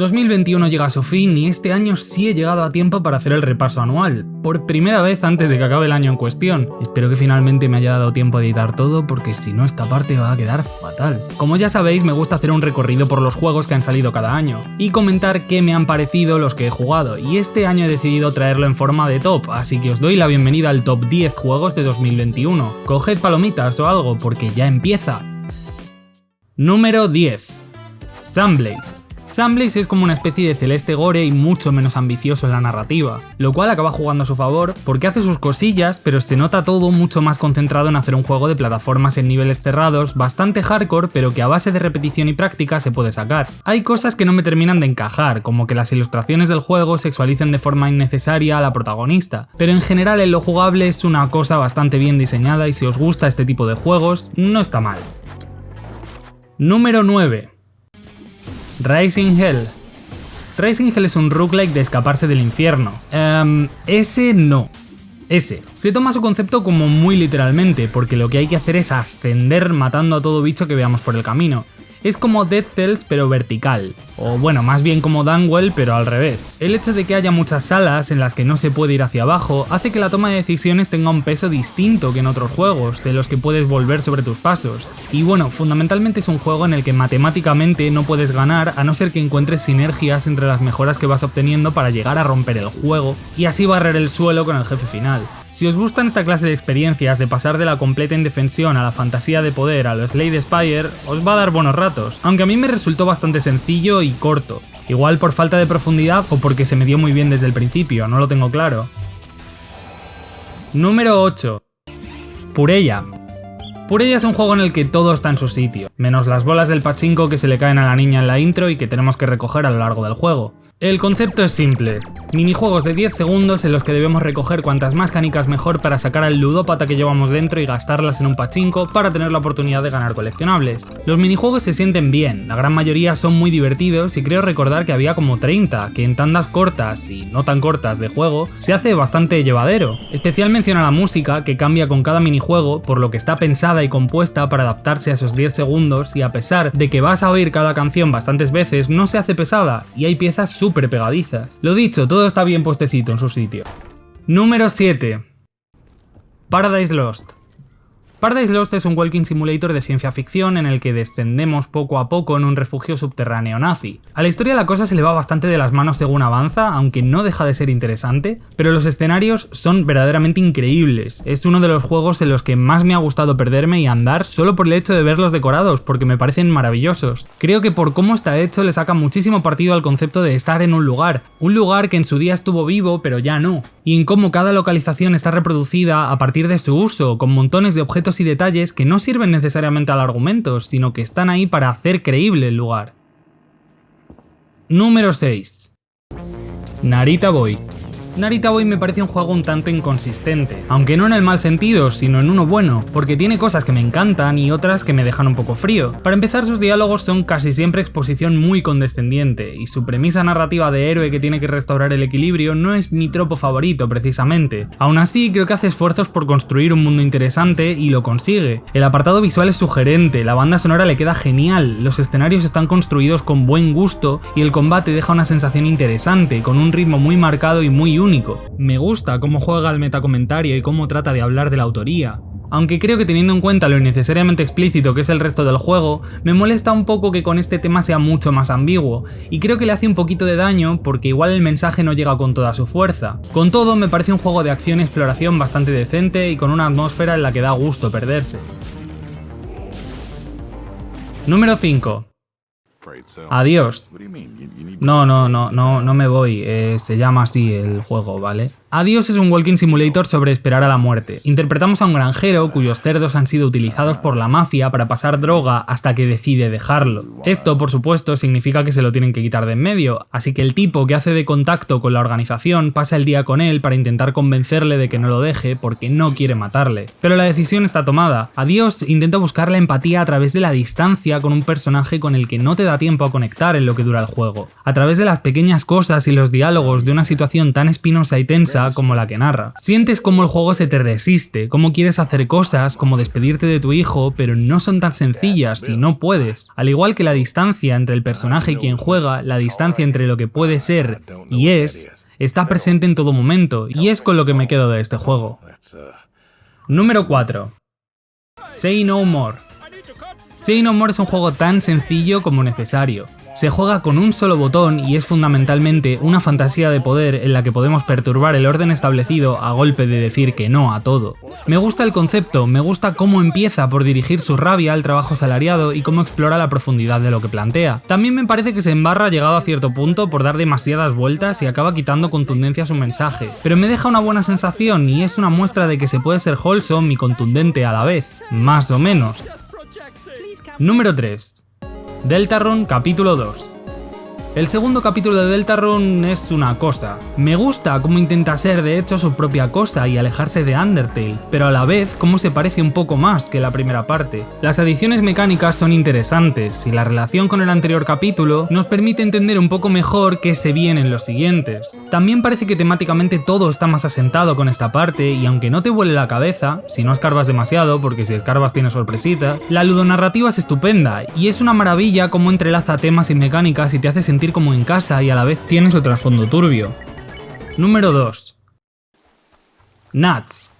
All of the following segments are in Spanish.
2021 llega a su fin y este año sí he llegado a tiempo para hacer el repaso anual, por primera vez antes de que acabe el año en cuestión. Espero que finalmente me haya dado tiempo a editar todo porque si no esta parte va a quedar fatal. Como ya sabéis me gusta hacer un recorrido por los juegos que han salido cada año y comentar qué me han parecido los que he jugado y este año he decidido traerlo en forma de top, así que os doy la bienvenida al top 10 juegos de 2021. Coged palomitas o algo porque ya empieza. Número 10. Sunblaze. Sunblaze es como una especie de celeste gore y mucho menos ambicioso en la narrativa, lo cual acaba jugando a su favor porque hace sus cosillas, pero se nota todo mucho más concentrado en hacer un juego de plataformas en niveles cerrados, bastante hardcore, pero que a base de repetición y práctica se puede sacar. Hay cosas que no me terminan de encajar, como que las ilustraciones del juego sexualicen de forma innecesaria a la protagonista, pero en general en lo jugable es una cosa bastante bien diseñada y si os gusta este tipo de juegos, no está mal. Número 9. Rising Hell. Rising Hell es un roguelike de escaparse del infierno. Um, ese no. Ese. Se toma su concepto como muy literalmente, porque lo que hay que hacer es ascender matando a todo bicho que veamos por el camino. Es como Dead Cells pero vertical, o bueno, más bien como Dunwell pero al revés. El hecho de que haya muchas salas en las que no se puede ir hacia abajo hace que la toma de decisiones tenga un peso distinto que en otros juegos, de los que puedes volver sobre tus pasos. Y bueno, fundamentalmente es un juego en el que matemáticamente no puedes ganar a no ser que encuentres sinergias entre las mejoras que vas obteniendo para llegar a romper el juego y así barrer el suelo con el jefe final. Si os gustan esta clase de experiencias de pasar de la completa indefensión a la fantasía de poder a lo Slade Spire, os va a dar buenos ratos, aunque a mí me resultó bastante sencillo y corto. Igual por falta de profundidad o porque se me dio muy bien desde el principio, no lo tengo claro. Número 8. Purella. Purella es un juego en el que todo está en su sitio, menos las bolas del pachinko que se le caen a la niña en la intro y que tenemos que recoger a lo largo del juego. El concepto es simple, minijuegos de 10 segundos en los que debemos recoger cuantas más canicas mejor para sacar al ludópata que llevamos dentro y gastarlas en un pachinko para tener la oportunidad de ganar coleccionables. Los minijuegos se sienten bien, la gran mayoría son muy divertidos y creo recordar que había como 30, que en tandas cortas y no tan cortas de juego se hace bastante llevadero. Especial menciona la música que cambia con cada minijuego por lo que está pensada y compuesta para adaptarse a esos 10 segundos y a pesar de que vas a oír cada canción bastantes veces no se hace pesada y hay piezas súper Lo dicho, todo está bien puestecito en su sitio. Número 7. Paradise Lost. Paradise Lost es un walking simulator de ciencia ficción en el que descendemos poco a poco en un refugio subterráneo nazi. A la historia la cosa se le va bastante de las manos según avanza, aunque no deja de ser interesante, pero los escenarios son verdaderamente increíbles. Es uno de los juegos en los que más me ha gustado perderme y andar solo por el hecho de verlos decorados, porque me parecen maravillosos. Creo que por cómo está hecho le saca muchísimo partido al concepto de estar en un lugar, un lugar que en su día estuvo vivo pero ya no, y en cómo cada localización está reproducida a partir de su uso, con montones de objetos y detalles que no sirven necesariamente al argumento, sino que están ahí para hacer creíble el lugar. Número 6. Narita Boy. Narita Boy me parece un juego un tanto inconsistente, aunque no en el mal sentido, sino en uno bueno, porque tiene cosas que me encantan y otras que me dejan un poco frío. Para empezar, sus diálogos son casi siempre exposición muy condescendiente, y su premisa narrativa de héroe que tiene que restaurar el equilibrio no es mi tropo favorito precisamente. Aún así, creo que hace esfuerzos por construir un mundo interesante y lo consigue. El apartado visual es sugerente, la banda sonora le queda genial, los escenarios están construidos con buen gusto y el combate deja una sensación interesante, con un ritmo muy marcado y muy único. Me gusta cómo juega el metacomentario y cómo trata de hablar de la autoría. Aunque creo que teniendo en cuenta lo innecesariamente explícito que es el resto del juego, me molesta un poco que con este tema sea mucho más ambiguo, y creo que le hace un poquito de daño porque igual el mensaje no llega con toda su fuerza. Con todo, me parece un juego de acción y exploración bastante decente y con una atmósfera en la que da gusto perderse. Número 5. Adiós. No, no, no, no, no me voy, eh, se llama así el juego, ¿vale? Adiós es un walking simulator sobre esperar a la muerte. Interpretamos a un granjero cuyos cerdos han sido utilizados por la mafia para pasar droga hasta que decide dejarlo. Esto, por supuesto, significa que se lo tienen que quitar de en medio, así que el tipo que hace de contacto con la organización pasa el día con él para intentar convencerle de que no lo deje porque no quiere matarle. Pero la decisión está tomada. Adiós intenta buscar la empatía a través de la distancia con un personaje con el que no te da tiempo a conectar en lo que dura el juego. A través de las pequeñas cosas y los diálogos de una situación tan espinosa y tensa como la que narra. Sientes como el juego se te resiste, cómo quieres hacer cosas como despedirte de tu hijo, pero no son tan sencillas y no puedes. Al igual que la distancia entre el personaje y quien juega, la distancia entre lo que puede ser y es, está presente en todo momento, y es con lo que me quedo de este juego. Número 4. Say No More. Say No More es un juego tan sencillo como necesario. Se juega con un solo botón y es fundamentalmente una fantasía de poder en la que podemos perturbar el orden establecido a golpe de decir que no a todo. Me gusta el concepto, me gusta cómo empieza por dirigir su rabia al trabajo salariado y cómo explora la profundidad de lo que plantea. También me parece que se embarra llegado a cierto punto por dar demasiadas vueltas y acaba quitando contundencia a su mensaje, pero me deja una buena sensación y es una muestra de que se puede ser wholesome y contundente a la vez, más o menos. Número 3. Deltarune capítulo 2 el segundo capítulo de Deltarune es una cosa. Me gusta cómo intenta ser de hecho su propia cosa y alejarse de Undertale, pero a la vez cómo se parece un poco más que la primera parte. Las adiciones mecánicas son interesantes y la relación con el anterior capítulo nos permite entender un poco mejor qué se viene en los siguientes. También parece que temáticamente todo está más asentado con esta parte y aunque no te vuele la cabeza, si no escarbas demasiado, porque si escarbas tiene sorpresitas, la ludonarrativa es estupenda y es una maravilla cómo entrelaza temas y mecánicas y te hace sentir como en casa y a la vez tiene su trasfondo turbio. Número 2. Nuts.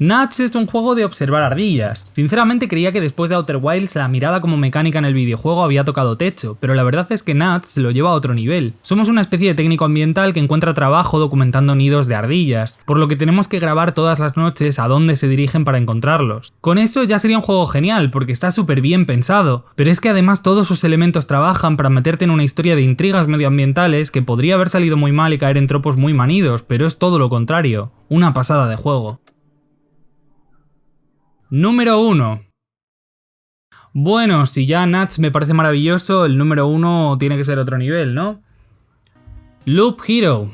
Nuts es un juego de observar ardillas. Sinceramente creía que después de Outer Wilds la mirada como mecánica en el videojuego había tocado techo, pero la verdad es que Nuts lo lleva a otro nivel. Somos una especie de técnico ambiental que encuentra trabajo documentando nidos de ardillas, por lo que tenemos que grabar todas las noches a dónde se dirigen para encontrarlos. Con eso ya sería un juego genial, porque está súper bien pensado, pero es que además todos sus elementos trabajan para meterte en una historia de intrigas medioambientales que podría haber salido muy mal y caer en tropos muy manidos, pero es todo lo contrario, una pasada de juego. Número 1. Bueno, si ya Nuts me parece maravilloso, el número 1 tiene que ser otro nivel, ¿no? Loop Hero.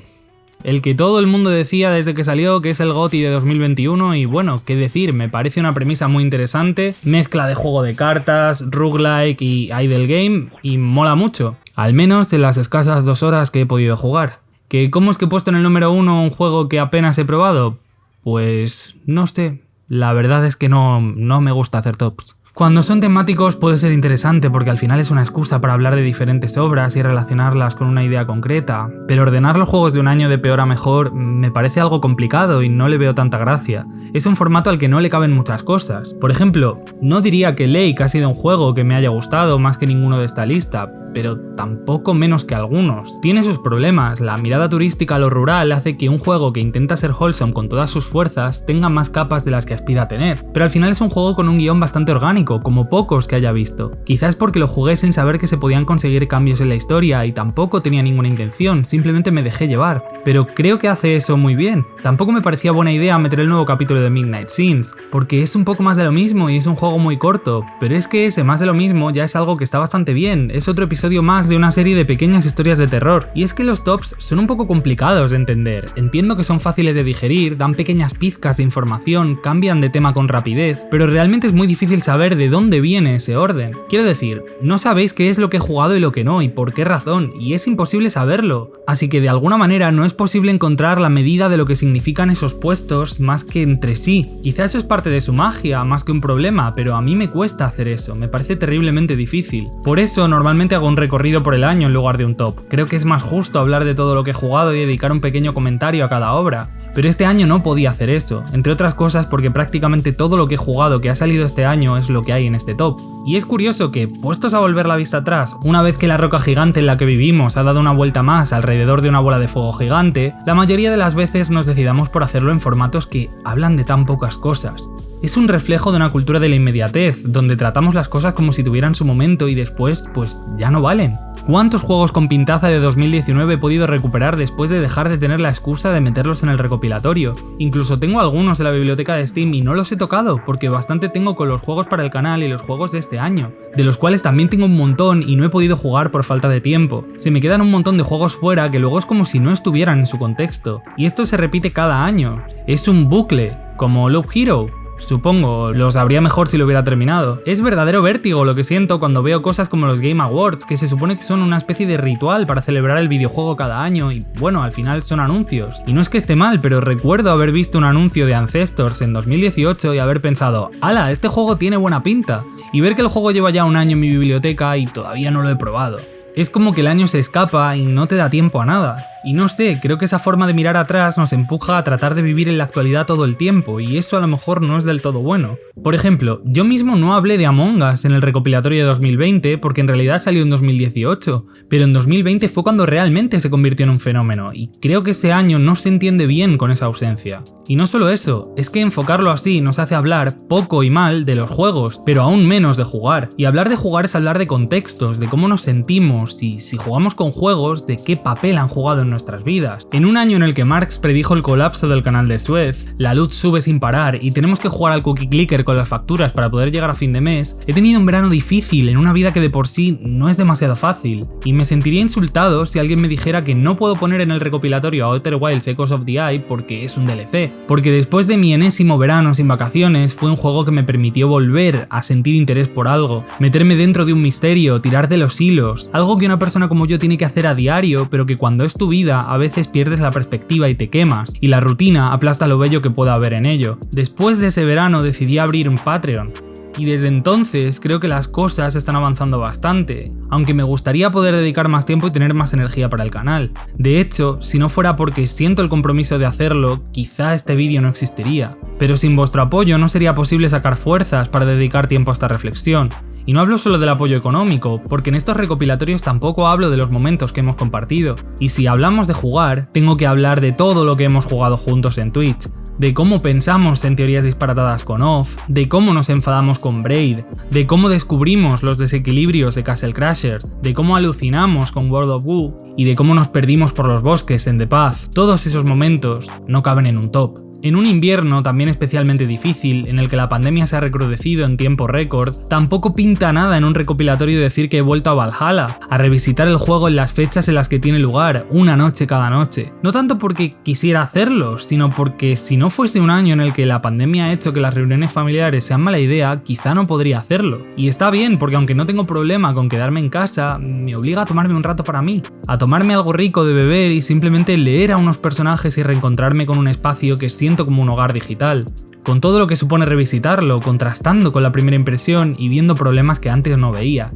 El que todo el mundo decía desde que salió que es el GOTI de 2021 y bueno, qué decir, me parece una premisa muy interesante, mezcla de juego de cartas, roguelike y idle game y mola mucho, al menos en las escasas dos horas que he podido jugar. ¿Que ¿Cómo es que he puesto en el número 1 un juego que apenas he probado? Pues no sé, la verdad es que no, no me gusta hacer tops. Cuando son temáticos puede ser interesante porque al final es una excusa para hablar de diferentes obras y relacionarlas con una idea concreta, pero ordenar los juegos de un año de peor a mejor me parece algo complicado y no le veo tanta gracia. Es un formato al que no le caben muchas cosas. Por ejemplo, no diría que Lake ha sido un juego que me haya gustado más que ninguno de esta lista, pero tampoco menos que algunos. Tiene sus problemas, la mirada turística a lo rural hace que un juego que intenta ser wholesome con todas sus fuerzas tenga más capas de las que aspira a tener, pero al final es un juego con un guion bastante orgánico, como pocos que haya visto. Quizás porque lo jugué sin saber que se podían conseguir cambios en la historia y tampoco tenía ninguna intención, simplemente me dejé llevar, pero creo que hace eso muy bien. Tampoco me parecía buena idea meter el nuevo capítulo de Midnight Scenes, porque es un poco más de lo mismo y es un juego muy corto, pero es que ese más de lo mismo ya es algo que está bastante bien, es otro episodio más de una serie de pequeñas historias de terror. Y es que los tops son un poco complicados de entender. Entiendo que son fáciles de digerir, dan pequeñas pizcas de información, cambian de tema con rapidez, pero realmente es muy difícil saber de dónde viene ese orden. Quiero decir, no sabéis qué es lo que he jugado y lo que no, y por qué razón, y es imposible saberlo. Así que de alguna manera no es posible encontrar la medida de lo que significan esos puestos más que entre sí. Quizá eso es parte de su magia, más que un problema, pero a mí me cuesta hacer eso, me parece terriblemente difícil. Por eso normalmente hago un recorrido por el año en lugar de un top. Creo que es más justo hablar de todo lo que he jugado y dedicar un pequeño comentario a cada obra. Pero este año no podía hacer eso, entre otras cosas porque prácticamente todo lo que he jugado que ha salido este año es lo que hay en este top. Y es curioso que, puestos a volver la vista atrás, una vez que la roca gigante en la que vivimos ha dado una vuelta más alrededor de una bola de fuego gigante, la mayoría de las veces nos decidamos por hacerlo en formatos que hablan de tan pocas cosas. Es un reflejo de una cultura de la inmediatez, donde tratamos las cosas como si tuvieran su momento y después, pues ya no valen. ¿Cuántos juegos con pintaza de 2019 he podido recuperar después de dejar de tener la excusa de meterlos en el recopilatorio? Incluso tengo algunos de la biblioteca de Steam y no los he tocado, porque bastante tengo con los juegos para el canal y los juegos de este año, de los cuales también tengo un montón y no he podido jugar por falta de tiempo. Se me quedan un montón de juegos fuera que luego es como si no estuvieran en su contexto, y esto se repite cada año. Es un bucle, como Loop Hero, Supongo, lo sabría mejor si lo hubiera terminado. Es verdadero vértigo lo que siento cuando veo cosas como los Game Awards, que se supone que son una especie de ritual para celebrar el videojuego cada año y bueno, al final son anuncios. Y no es que esté mal, pero recuerdo haber visto un anuncio de Ancestors en 2018 y haber pensado, ¡Hala! Este juego tiene buena pinta. Y ver que el juego lleva ya un año en mi biblioteca y todavía no lo he probado. Es como que el año se escapa y no te da tiempo a nada. Y no sé, creo que esa forma de mirar atrás nos empuja a tratar de vivir en la actualidad todo el tiempo, y eso a lo mejor no es del todo bueno. Por ejemplo, yo mismo no hablé de Among Us en el recopilatorio de 2020 porque en realidad salió en 2018, pero en 2020 fue cuando realmente se convirtió en un fenómeno, y creo que ese año no se entiende bien con esa ausencia. Y no solo eso, es que enfocarlo así nos hace hablar poco y mal de los juegos, pero aún menos de jugar. Y hablar de jugar es hablar de contextos, de cómo nos sentimos, y si jugamos con juegos, de qué papel han jugado en nuestras vidas. En un año en el que Marx predijo el colapso del canal de Suez, la luz sube sin parar y tenemos que jugar al cookie clicker con las facturas para poder llegar a fin de mes, he tenido un verano difícil en una vida que de por sí no es demasiado fácil, y me sentiría insultado si alguien me dijera que no puedo poner en el recopilatorio a Outer Wilds Echoes of the Eye porque es un DLC, porque después de mi enésimo verano sin vacaciones fue un juego que me permitió volver a sentir interés por algo, meterme dentro de un misterio, tirar de los hilos, algo que una persona como yo tiene que hacer a diario, pero que cuando es tu vida a veces pierdes la perspectiva y te quemas, y la rutina aplasta lo bello que pueda haber en ello. Después de ese verano decidí abrir un Patreon, y desde entonces creo que las cosas están avanzando bastante, aunque me gustaría poder dedicar más tiempo y tener más energía para el canal. De hecho, si no fuera porque siento el compromiso de hacerlo, quizá este vídeo no existiría. Pero sin vuestro apoyo no sería posible sacar fuerzas para dedicar tiempo a esta reflexión. Y no hablo solo del apoyo económico, porque en estos recopilatorios tampoco hablo de los momentos que hemos compartido. Y si hablamos de jugar, tengo que hablar de todo lo que hemos jugado juntos en Twitch, de cómo pensamos en teorías disparatadas con Off, de cómo nos enfadamos con Braid, de cómo descubrimos los desequilibrios de Castle Crashers, de cómo alucinamos con World of Woo y de cómo nos perdimos por los bosques en The Path. Todos esos momentos no caben en un top. En un invierno también especialmente difícil, en el que la pandemia se ha recrudecido en tiempo récord, tampoco pinta nada en un recopilatorio decir que he vuelto a Valhalla, a revisitar el juego en las fechas en las que tiene lugar, una noche cada noche. No tanto porque quisiera hacerlo, sino porque si no fuese un año en el que la pandemia ha hecho que las reuniones familiares sean mala idea, quizá no podría hacerlo. Y está bien, porque aunque no tengo problema con quedarme en casa, me obliga a tomarme un rato para mí, a tomarme algo rico de beber y simplemente leer a unos personajes y reencontrarme con un espacio que siento como un hogar digital, con todo lo que supone revisitarlo, contrastando con la primera impresión y viendo problemas que antes no veía.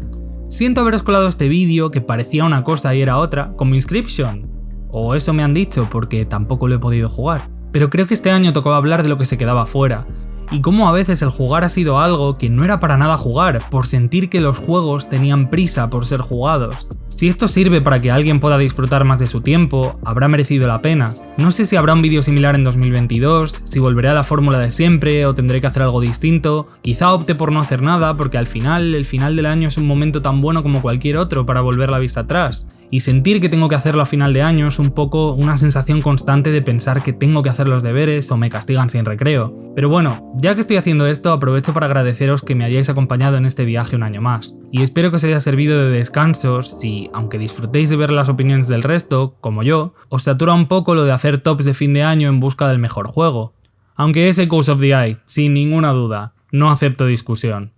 Siento haberos colado este vídeo que parecía una cosa y era otra, como Inscription. O eso me han dicho porque tampoco lo he podido jugar. Pero creo que este año tocaba hablar de lo que se quedaba fuera, y cómo a veces el jugar ha sido algo que no era para nada jugar, por sentir que los juegos tenían prisa por ser jugados. Si esto sirve para que alguien pueda disfrutar más de su tiempo, habrá merecido la pena. No sé si habrá un vídeo similar en 2022, si volveré a la fórmula de siempre o tendré que hacer algo distinto, quizá opte por no hacer nada porque al final, el final del año es un momento tan bueno como cualquier otro para volver la vista atrás, y sentir que tengo que hacerlo a final de año es un poco una sensación constante de pensar que tengo que hacer los deberes o me castigan sin recreo. Pero bueno, ya que estoy haciendo esto aprovecho para agradeceros que me hayáis acompañado en este viaje un año más, y espero que os haya servido de descanso si aunque disfrutéis de ver las opiniones del resto, como yo, os satura un poco lo de hacer tops de fin de año en busca del mejor juego. Aunque es Echoes of the Eye, sin ninguna duda, no acepto discusión.